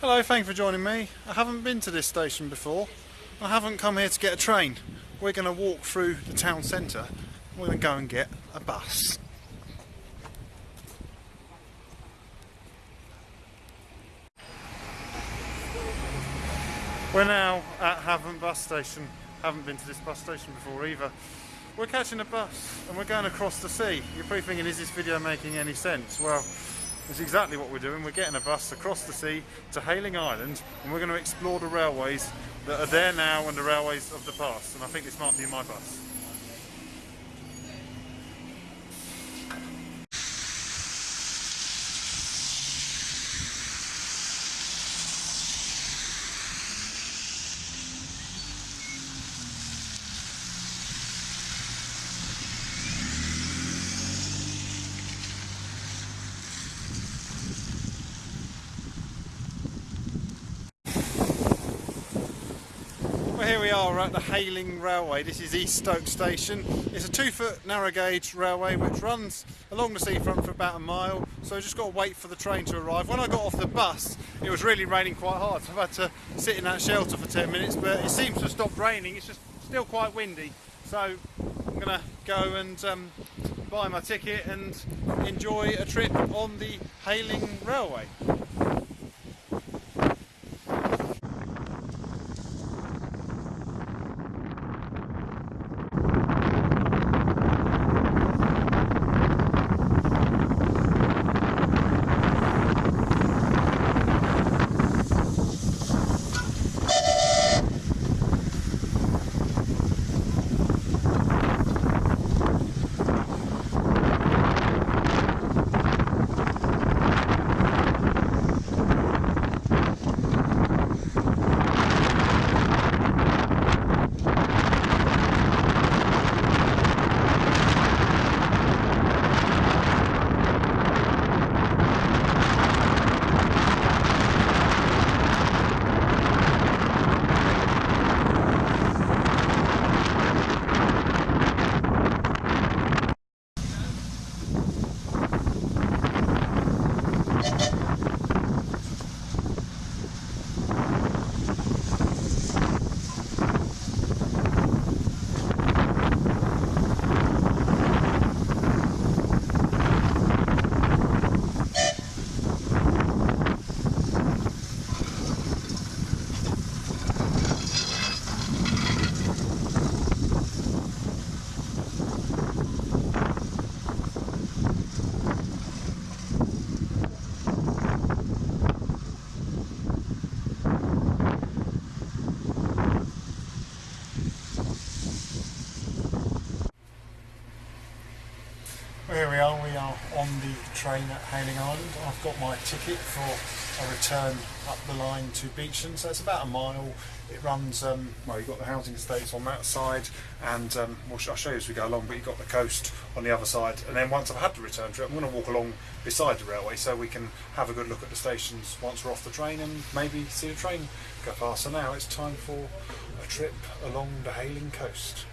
Hello, thank you for joining me. I haven't been to this station before. I haven't come here to get a train. We're going to walk through the town centre. We're going to go and get a bus. We're now at Havant bus station. Haven't been to this bus station before either. We're catching a bus and we're going across the sea. You're probably thinking, is this video making any sense? Well, it's exactly what we're doing. We're getting a bus across the sea to Hayling Island and we're going to explore the railways that are there now and the railways of the past. And I think this might be my bus. Here we are at the Hayling Railway. This is Eastoke Station. It's a two foot narrow gauge railway which runs along the seafront for about a mile so I just got to wait for the train to arrive. When I got off the bus it was really raining quite hard so I've had to sit in that shelter for 10 minutes but it seems to have stopped raining. It's just still quite windy so I'm going to go and um, buy my ticket and enjoy a trip on the Hayling Railway. Train at Hayling Island. I've got my ticket for a return up the line to Beecham, so it's about a mile. It runs, um, well, you've got the housing estates on that side, and um, I'll show you as we go along, but you've got the coast on the other side. And then once I've had the return trip, I'm going to walk along beside the railway so we can have a good look at the stations once we're off the train and maybe see the train go past. So now it's time for a trip along the Hayling coast.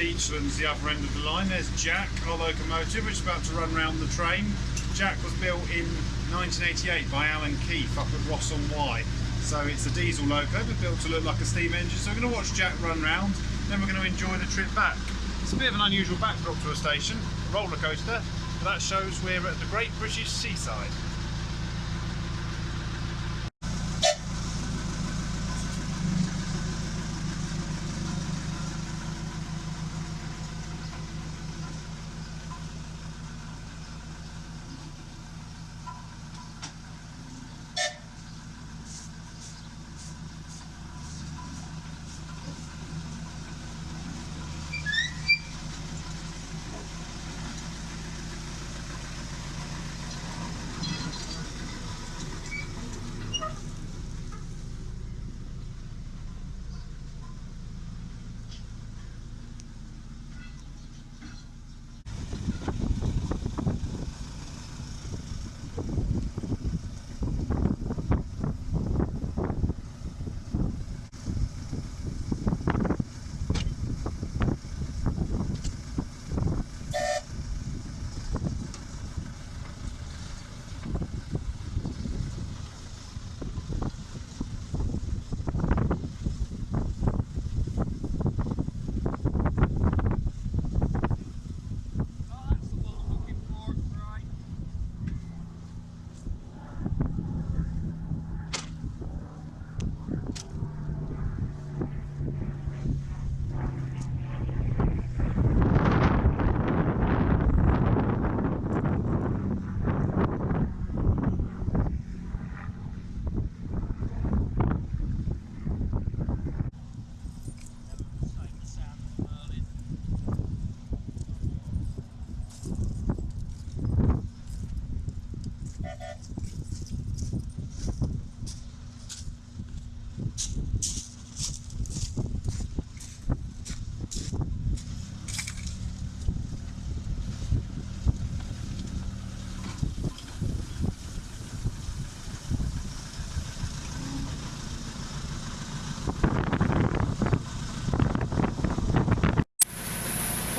Beachlands, the other end of the line. There's Jack, our locomotive, which is about to run round the train. Jack was built in 1988 by Alan Keef up at Ross on Wye. So it's a diesel loco, but built to look like a steam engine. So we're going to watch Jack run round, then we're going to enjoy the trip back. It's a bit of an unusual backdrop to a station, roller coaster, but that shows we're at the Great British Seaside.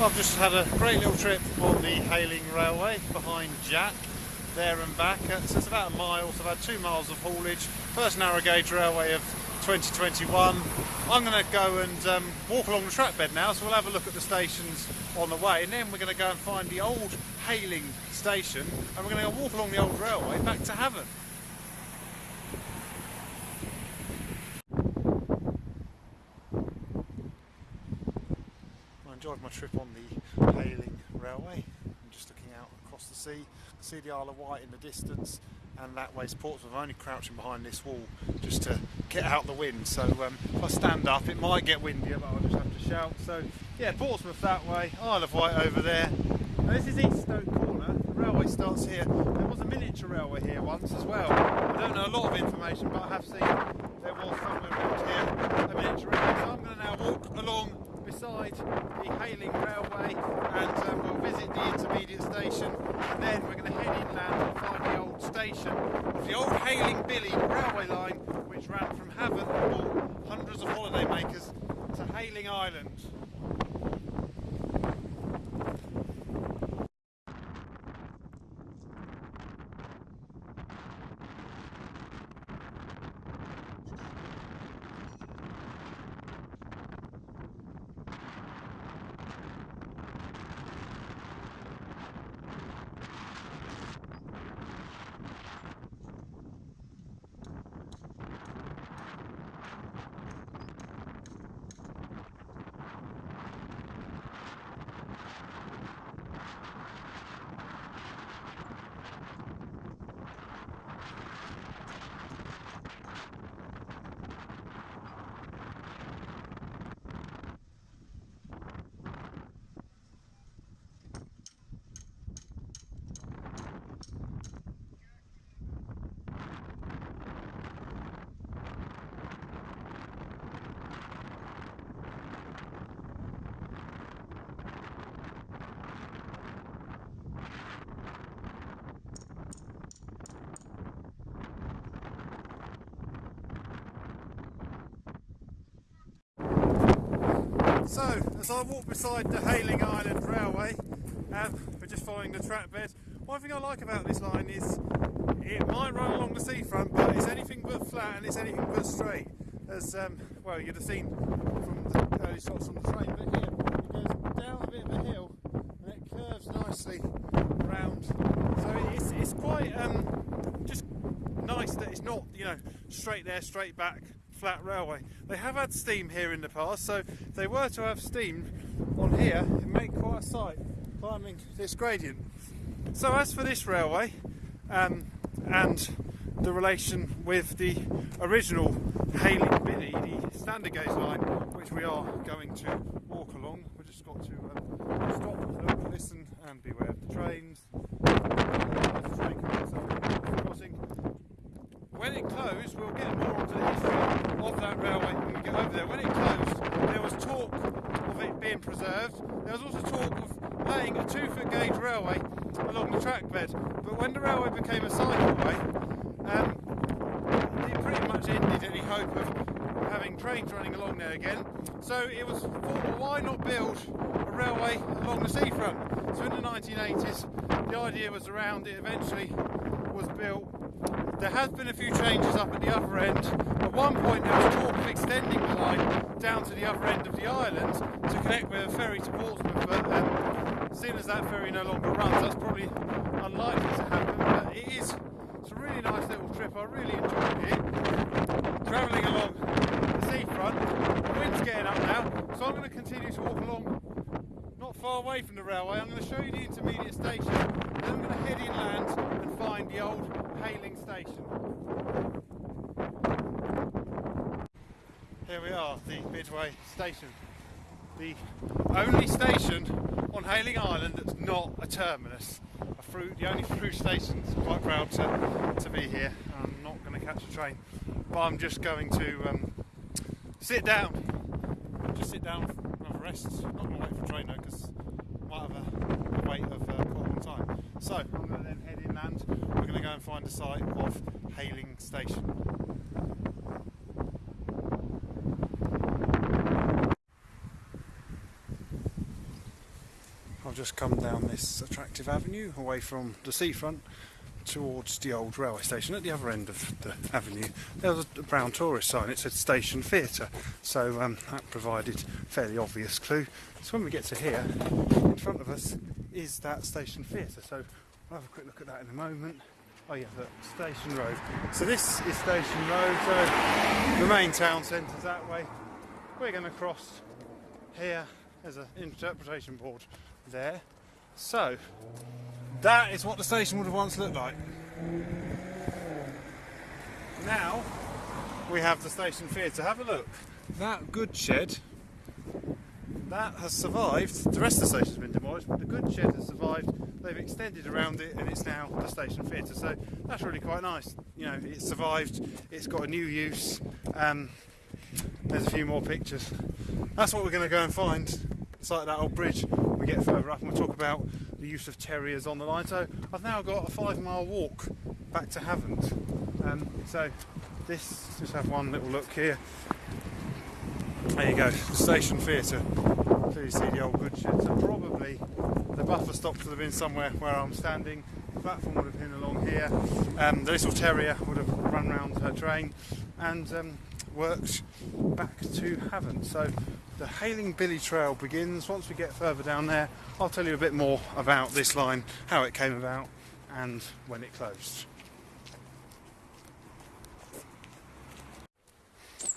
I've just had a great little trip on the Hayling Railway behind Jack, there and back. Uh, So it's about a mile, so had two miles of haulage. First narrow gauge railway of 2021. I'm going to go and um, walk along the track bed now, so we'll have a look at the stations on the way, and then we're going to go and find the old Hayling station, and we're going to walk along the old railway back to Havant. I enjoyed my trip on the Hayling Railway. I'm just looking out across the sea, see the Isle of Wight in the distance, and that way's Portsmouth. I'm only crouching behind this wall just to get out the wind. So um, if I stand up, it might get windier, but I'll just have to shout. So yeah, Portsmouth that way, Isle of Wight over there. Now, this is Eastoke Corner. The railway starts here. There was a miniature railway here once as well. I don't know a lot of information, but I have seen there was somewhere around here a miniature railway. So I'm going to now walk along beside the Hayling Railway and um, we'll visit the intermediate station and then we're going to head inland and find the old station of the old Hayling Billy railway line which ran from Havant and brought hundreds of holidaymakers to Hayling Island. So, as I walk beside the Hayling Island Railway, um, we're just following the track bed. One thing I like about this line is it might run along the seafront, but it's anything but flat and it's anything but straight. As um, well, you'd have seen from the early shots on the train, but here it goes down a bit of a hill and it curves nicely round. So it's, it's quite um, just nice that it's not, you know, straight there, straight back, flat railway. They have had steam here in the past, so if they were to have steam on here, it make quite a sight climbing this gradient. So as for this railway, um, and the relation with the original Hayling Billy, the standard gauge line, which we are going to walk along. We've just got to um, stop, look, listen, and beware of the trains. The train crossing. When it closed, we'll get more onto the history of that railway when we get over there. When it closed, there was talk of it being preserved. There was also talk of laying a two-foot gauge railway along the track bed. But when the railway became a cycleway, um, it pretty much ended any hope of having trains running along there again. So it was thought, well, why not build a railway along the seafront? So in the 1980s, the idea was around it eventually was built. There has been a few changes up at the other end. At one point there was talk of extending the line down to the other end of the island to connect with a ferry to Portsmouth, but um, seeing as that ferry no longer runs, that's probably unlikely to happen. But it is it's a really nice little trip. I really enjoyed it. Travelling along the seafront. The wind's getting up now, so I'm going to continue to walk along not far away from the railway. I'm going to show you the intermediate station, then I'm going to head inland and find the old Hayling station. Here we are, the Midway station. The only station on Hayling Island that's not a terminus. A through, the only through station. i'm Quite proud to, to be here. I'm not going to catch a train, but I'm just going to um, sit down. Just sit down and have a rest. Not going to wait for a train though, because I might have a, a wait of uh, quite a long time. So I'm going to then head inland. And find the site of Hayling Station. I've just come down this attractive avenue away from the seafront towards the old railway station at the other end of the avenue. There was a brown tourist sign. It said station theatre. So um, that provided fairly obvious clue. So when we get to here in front of us is that station theatre. So I'll have a quick look at that in a moment oh yeah the station road so this is station road so the main town centre's that way we're going to cross here there's an interpretation board there. So, that is what the station would have once looked like. Now, we have the station theatre. Have a look. That good shed, that has survived. The rest of the station's been demolished, but the good shed has survived. They've extended around it and it's now the station theatre. So that's really quite nice. You know, it's survived, it's got a new use. Um, there's a few more pictures. That's what we're going to go and find site of that old bridge we get further up and we'll talk about the use of terriers on the line. So I've now got a five mile walk back to Havant. Um, so this, just have one little look here. There you go, the station theatre. You see the old goods shed. So probably the buffer stops would have been somewhere where I'm standing. The platform would have been along here. Um, the little terrier would have run round her train and um, worked back to Havant. So the Hayling Billy Trail begins. Once we get further down there, I'll tell you a bit more about this line, how it came about, and when it closed.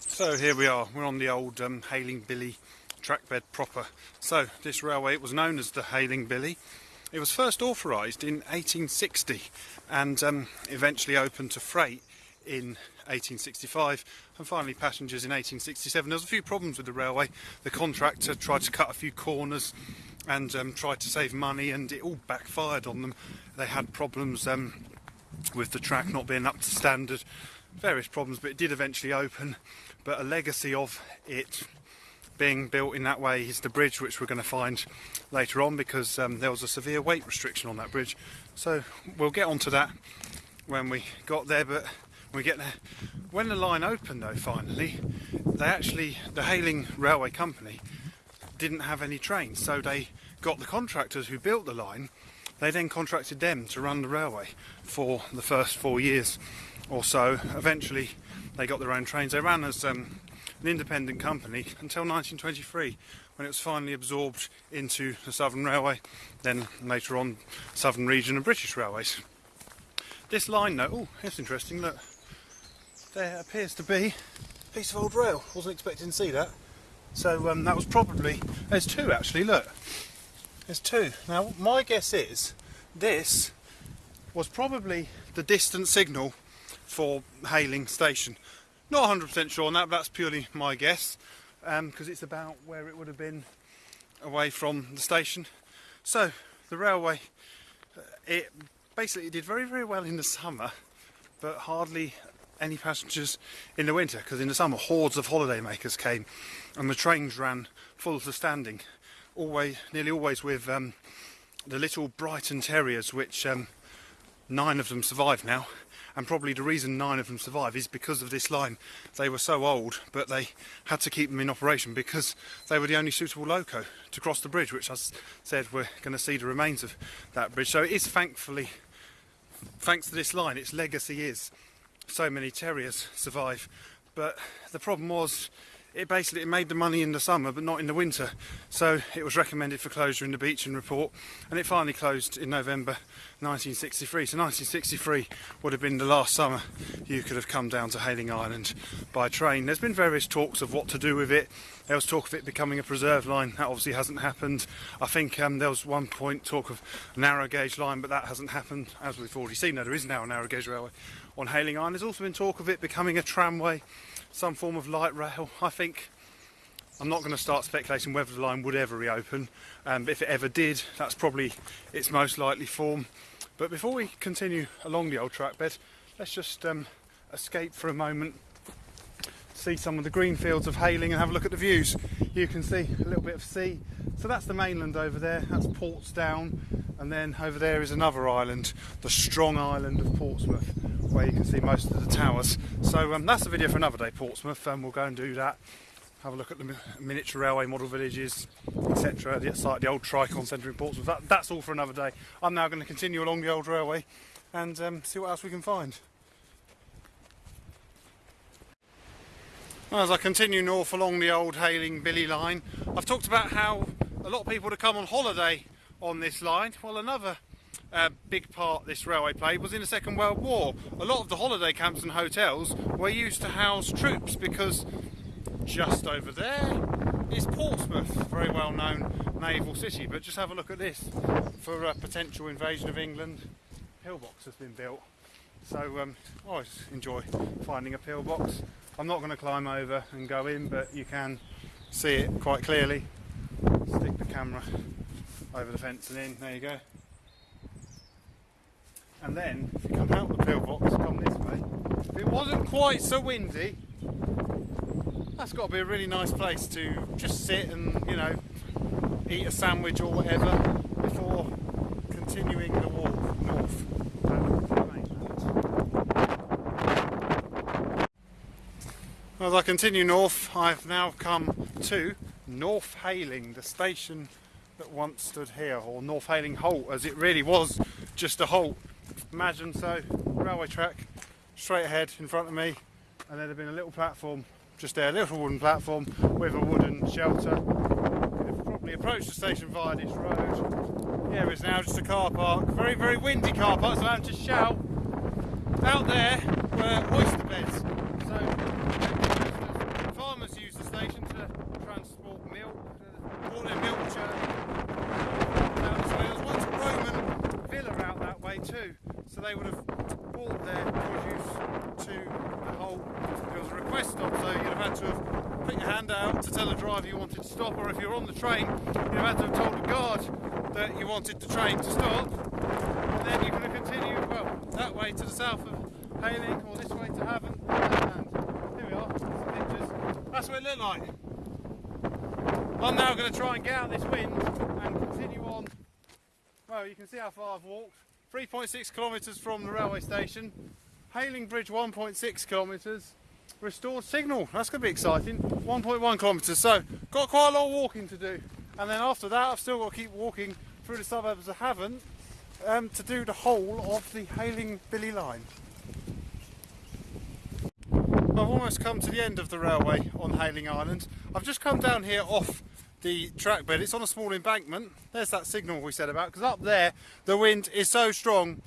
So here we are, we're on the old um, Hayling Billy trackbed proper. So this railway, it was known as the Hayling Billy. It was first authorised in 1860 and um, eventually opened to freight in 1865 and finally passengers in 1867. There was a few problems with the railway. The contractor tried to cut a few corners and um, tried to save money and it all backfired on them. They had problems um, with the track not being up to standard, various problems, but it did eventually open. But a legacy of it being built in that way is the bridge which we're going to find later on because um, there was a severe weight restriction on that bridge. So we'll get onto that when we got there but we get there. When the line opened though finally, they actually, the Hayling Railway Company didn't have any trains, so they got the contractors who built the line. They then contracted them to run the railway for the first four years or so. Eventually, they got their own trains. They ran as um, an independent company until 1923, when it was finally absorbed into the Southern Railway. Then later on, Southern Region and British Railways. This line, though, oh, that's interesting. Look, there appears to be a piece of old rail. Wasn't expecting to see that. So um, that was probably there's two actually. Look, there's two. Now my guess is this was probably the distant signal for Hayling Station. Not 100% sure on that, but that's purely my guess because um, it's about where it would have been away from the station. So the railway, uh, it basically did very very well in the summer, but hardly any passengers in the winter because in the summer hordes of holidaymakers came and the trains ran full to standing always nearly always with um, the little Brighton Terriers which um, nine of them survive now and probably the reason nine of them survive is because of this line they were so old but they had to keep them in operation because they were the only suitable loco to cross the bridge which I said we're going to see the remains of that bridge so it is thankfully thanks to this line its legacy is so many terriers survive. But the problem was it basically it made the money in the summer but not in the winter. So it was recommended for closure in the Beeching report and it finally closed in November 1963 so 1963 would have been the last summer you could have come down to Hayling Island by train. There's been various talks of what to do with it. There was talk of it becoming a preserve line. That obviously hasn't happened. I think um, there was one point talk of a narrow gauge line but that hasn't happened. As we've already seen there is now a narrow gauge railway on Hayling Island. There's also been talk of it becoming a tramway some form of light rail. I think I'm not going to start speculating whether the line would ever reopen. Um, if it ever did, that's probably its most likely form. But before we continue along the old track bed, let's just um, escape for a moment, see some of the green fields of Hayling and have a look at the views. You can see a little bit of sea. So that's the mainland over there, that's Portsdown, and then over there is another island, the strong island of Portsmouth where you can see most of the towers. So um, that's a video for another day, Portsmouth, we'll go and do that. Have a look at the miniature railway model villages, etc. The site, the old Tricorn Centre in Portsmouth. That, that's all for another day. I'm now going to continue along the old railway and um, see what else we can find. As I continue north along the old Hayling Billy line, I've talked about how a lot of people to come on holiday on this line. Well, another uh, big part this railway played was in the Second World War. A lot of the holiday camps and hotels were used to house troops because just over there is Portsmouth, a very well known naval city. But just have a look at this for a potential invasion of England. Pillbox has been built. So um, I always enjoy finding a pillbox. I'm not going to climb over and go in, but you can see it quite clearly. Stick the camera over the fence and in, there you go. And then, if you come out the pillbox, come this way, if it wasn't quite so windy, that's got to be a really nice place to just sit and, you know, eat a sandwich or whatever before continuing the walk north. As I continue north, I've now come to North Hayling, the station that once stood here, or North Hayling Halt, as it really was just a halt. Imagine so, railway track, straight ahead in front of me, and there'd have been a little platform just there, a little wooden platform with a wooden shelter. We've probably approached the station via this road. Here is now just a car park, very, very windy car park, so I'm just shout. Out there were oyster beds. So farmers use the station to transport milk, to their milk too. So they would have brought their produce to the hole there was a request stop. So you'd have had to have put your hand out to tell the driver you wanted to stop, or if you're on the train, you'd have had to have told the guard that you wanted the train to stop. And then you could have continued, well, that way to the south of Hayling, or this way to Havant. And here we are. That's what it looked like. I'm now going to try and get out this wind and continue on. Well, you can see how far I've walked. 3.6 kilometres from the railway station, Hayling Bridge 1.6 kilometres, restored signal. That's going to be exciting. 1.1 kilometres, so got quite a lot of walking to do. And then after that, I've still got to keep walking through the suburbs of Havant um, to do the whole of the Hayling Billy line. I've almost come to the end of the railway on Hayling Island. I've just come down here off the track bed. It's on a small embankment. There's that signal we said about, because up there the wind is so strong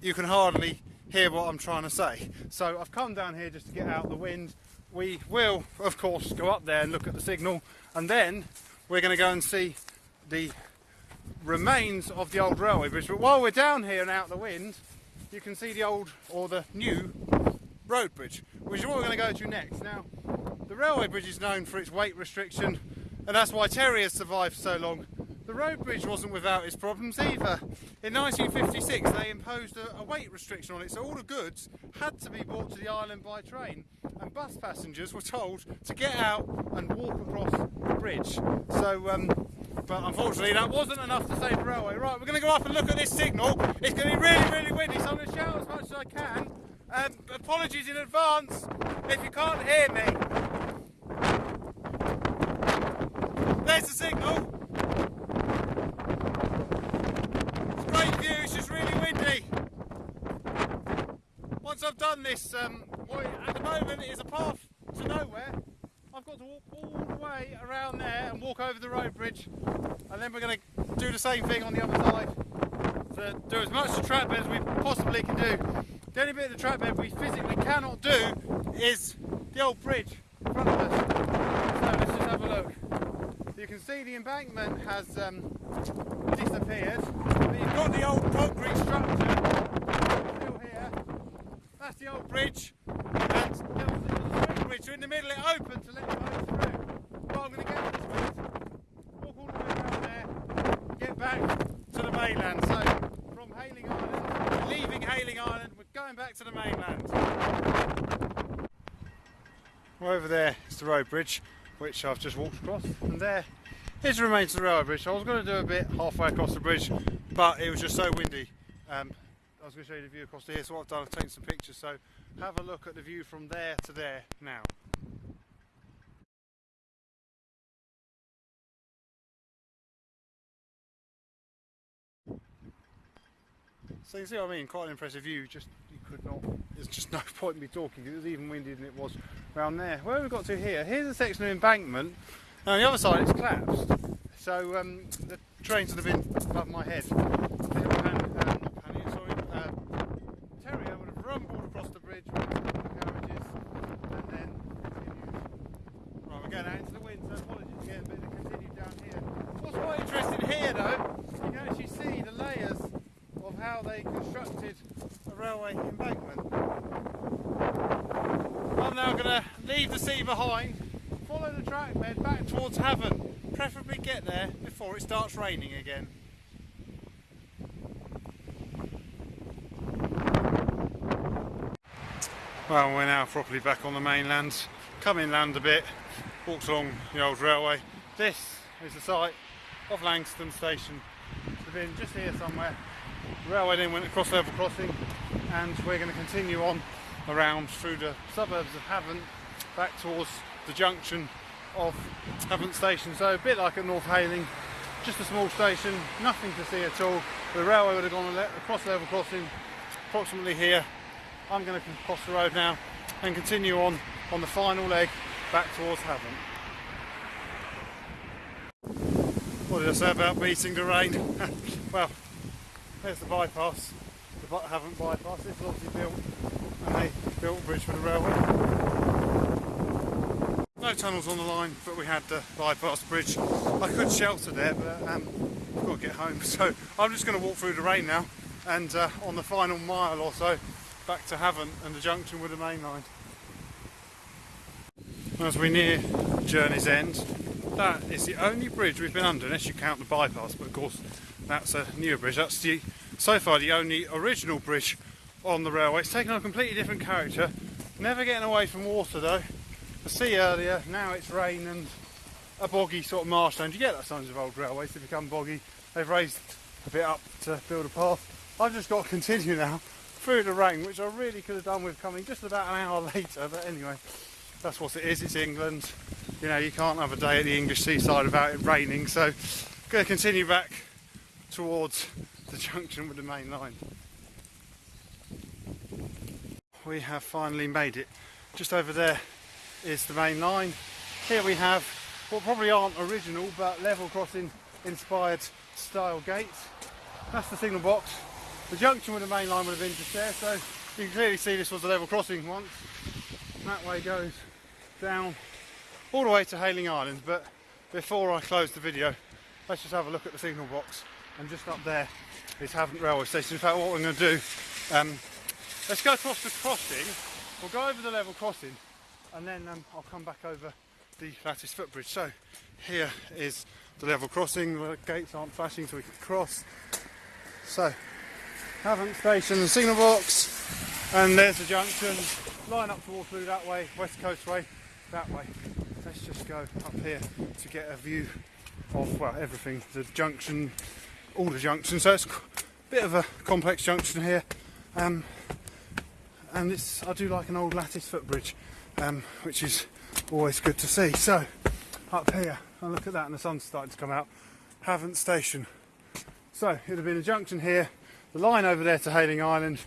you can hardly hear what I'm trying to say. So I've come down here just to get out the wind. We will, of course, go up there and look at the signal, and then we're going to go and see the remains of the old railway bridge. But while we're down here and out the wind, you can see the old or the new road bridge, which is what we're going to go to next. Now, the railway bridge is known for its weight restriction, and that's why Terry has survived so long. The road bridge wasn't without its problems either. In 1956, they imposed a, a weight restriction on it, so all the goods had to be brought to the island by train, and bus passengers were told to get out and walk across the bridge. So, um, but unfortunately, that wasn't enough to save the railway. Right, we're going to go up and look at this signal. It's going to be really, really windy, so I'm going to shout as much as I can. Um, apologies in advance if you can't hear me. There's the signal. It's great view, it's just really windy. Once I've done this, um, at the moment is a path to nowhere. I've got to walk all the way around there and walk over the road bridge and then we're going to do the same thing on the other side to do as much track bed as we possibly can do. The only bit of the bed we physically cannot do is the old bridge in front of us. So let's just have a look. You can see the embankment has um, disappeared, but you've got the old concrete structure still here. That's the old bridge, and there was a bridge in the middle. It opened to let you go through. But I'm going to get this bridge, walk all the way around there, get back to the mainland. So from Hayling Island, leaving Hayling Island, we're going back to the mainland. Over there is the road bridge, which I've just walked across, and there is the remains of the railway bridge. I was going to do a bit halfway across the bridge, but it was just so windy. Um, I was going to show you the view across here, so what I've done, I've taken some pictures. So have a look at the view from there to there now. So you see what I mean, quite an impressive view, just you could not, there's just no point in me talking, it was even windier than it was around there. Where have we got to here? Here's a section of embankment, and on the other side it's collapsed. So um, the trains would have been above my head. The little pan, uh, not pannier, sorry, uh, terrier would have rumbled across the bridge with the carriages, and then continued. Right, we're going out into the wind, so apologies again, but it continued down here. What's quite interesting here though, you can actually see the layers of how they constructed a railway embankment. I'm now going to leave the sea behind, follow the track bed back towards Havant, preferably get there before it starts raining again. Well, we're now properly back on the mainland, come inland a bit, walked along the old railway. This is the site of Langstone Station. It's been just here somewhere. The railway then went across level crossing and we're going to continue on around through the suburbs of Havant back towards the junction of Havant Station. So a bit like at North Hayling, just a small station, nothing to see at all. The railway would have gone across level crossing approximately here. I'm going to cross the road now and continue on on the final leg back towards Havant. What did I say about beating the rain? well, there's the bypass, the Havant bypass. This obviously built and they built a bridge for the railway. No tunnels on the line, but we had the bypass bridge. I could shelter there, but um, I've got to get home. So I'm just going to walk through the rain now and uh, on the final mile or so back to Havant and the junction with the main line. As we near Journey's End, that is the only bridge we've been under, unless you count the bypass, but of course that's a newer bridge. That's the so far the only original bridge on the railway. It's taken on a completely different character. Never getting away from water though. The sea earlier, now it's rain and a boggy sort of marshland. You get that signs of old railways, they become boggy. They've raised a bit up to build a path. I've just got to continue now through the rain, which I really could have done with coming just about an hour later, but anyway, that's what it is. It's England. You know, you can't have a day at the English seaside without it raining. So, going to continue back towards the junction with the main line. We have finally made it. Just over there is the main line. Here we have what probably aren't original but level crossing inspired style gates. That's the signal box. The junction with the main line would have been just there, so you can clearly see this was a level crossing once. That way goes down all the way to Hayling Island, but before I close the video, let's just have a look at the signal box. And just up there is Havant railway station. In fact, what we're going to do, um, let's go across the crossing. We'll go over the level crossing, and then um, I'll come back over the lattice footbridge. So here is the level crossing. The gates aren't flashing, so we can cross. So Havant station and signal box, and there's the junction. Line up to Waterloo that way, West Coast Way that way. Let's just go up here to get a view of well everything. The junction, all the junctions. So it's a bit of a complex junction here, um, and it's I do like an old lattice footbridge, um, which is always good to see. So up here, and look at that, and the sun's starting to come out. Havant station. So it would have been a junction here, the line over there to Hayling Island,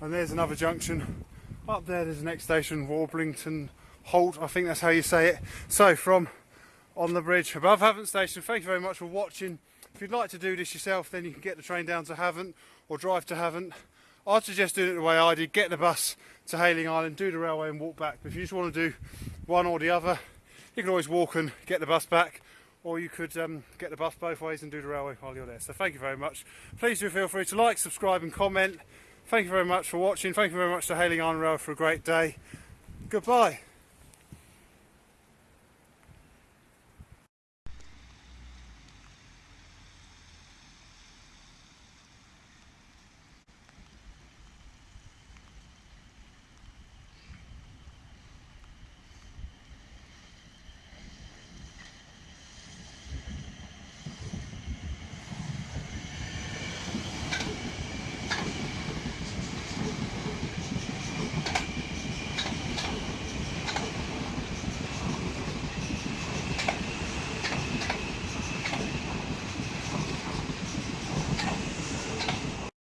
and there's another junction. Up there, there's the next station, Warblington Halt. I think that's how you say it. So from on the bridge above Havant Station. Thank you very much for watching. If you'd like to do this yourself, then you can get the train down to Havant or drive to Havant. I'd suggest doing it the way I did. Get the bus to Hayling Island, do the railway and walk back. But if you just want to do one or the other, you can always walk and get the bus back. Or you could um, get the bus both ways and do the railway while you're there. So thank you very much. Please do feel free to like, subscribe and comment. Thank you very much for watching. Thank you very much to Hayling Island Rail for a great day. Goodbye.